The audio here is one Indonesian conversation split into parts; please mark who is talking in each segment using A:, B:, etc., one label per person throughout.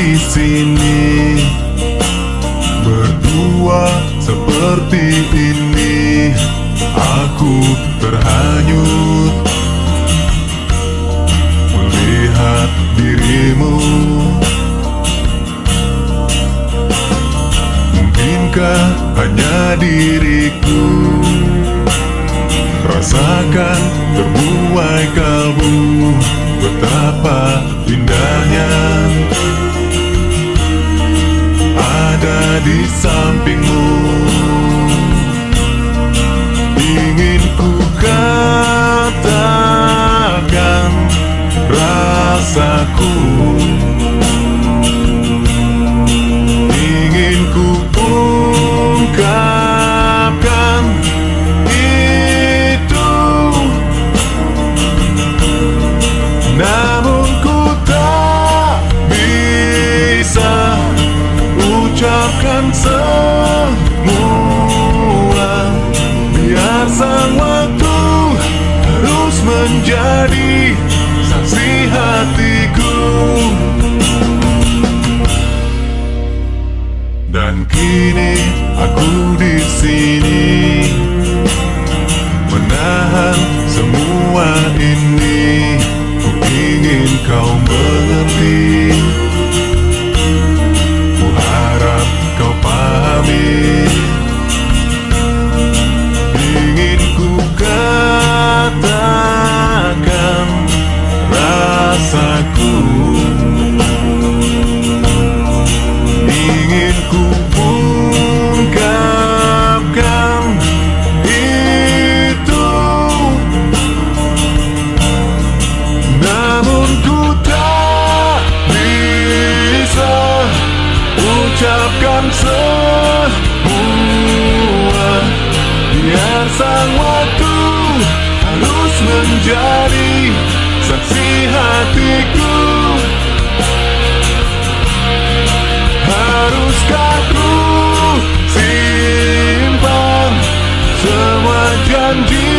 A: di sini. Berdua seperti ini aku terhanyut. Melihat dirimu. Mungkinkah hanya diriku? Rasakan terbuai kalbu betapa indahnya. Sampingmu ucapkan semua Biar sang waktu harus menjadi saksi hatiku. Dan kini aku di sini ucapkan semua. Biar sang waktu harus menjadi saksi hatiku. Haruskah ku simpan semua janji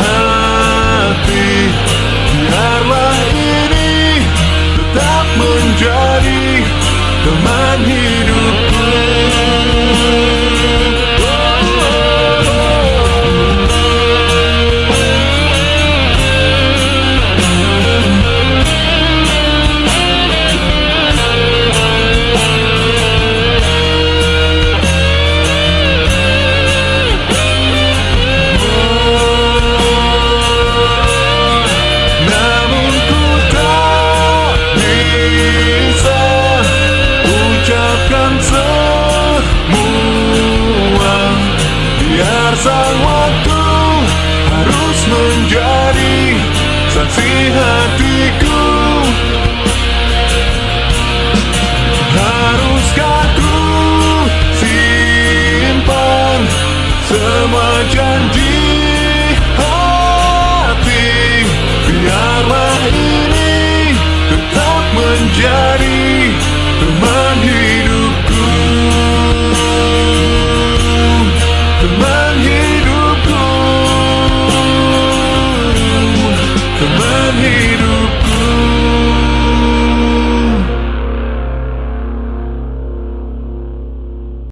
A: hati? Biarlah ini tetap menjadi teman hidupku sang waktu harus menjadi saksi hatiku. Haruskah ku simpan semua janji hati? Biarlah ini tetap menjadi